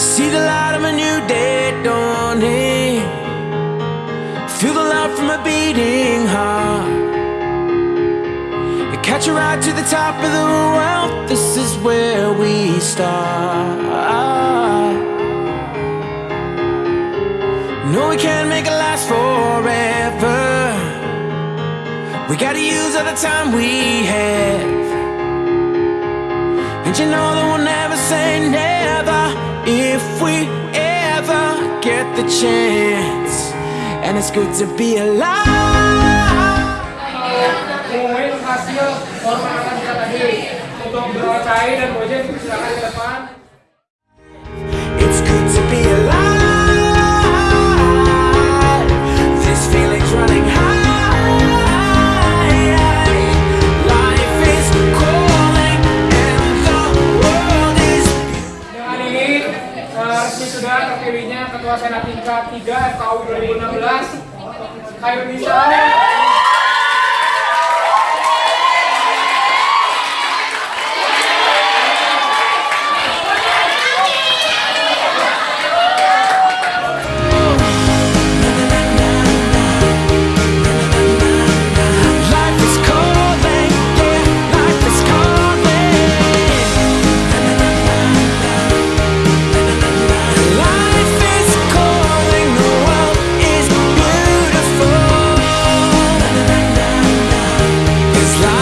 See the light of a new day dawning. Feel the love from a beating heart. Catch a ride to the top of the world. This is where we start. No, we can't make it last forever. We gotta use all the time we have. And you know that we'll never the chance. And it's good to be alive. Mengumumkan hasil kita tadi untuk dan silakan ke depan. Resmi sudah terpilihnya Ketua Senat tingkat 3 tahun 2016 Khairul Nisa is life.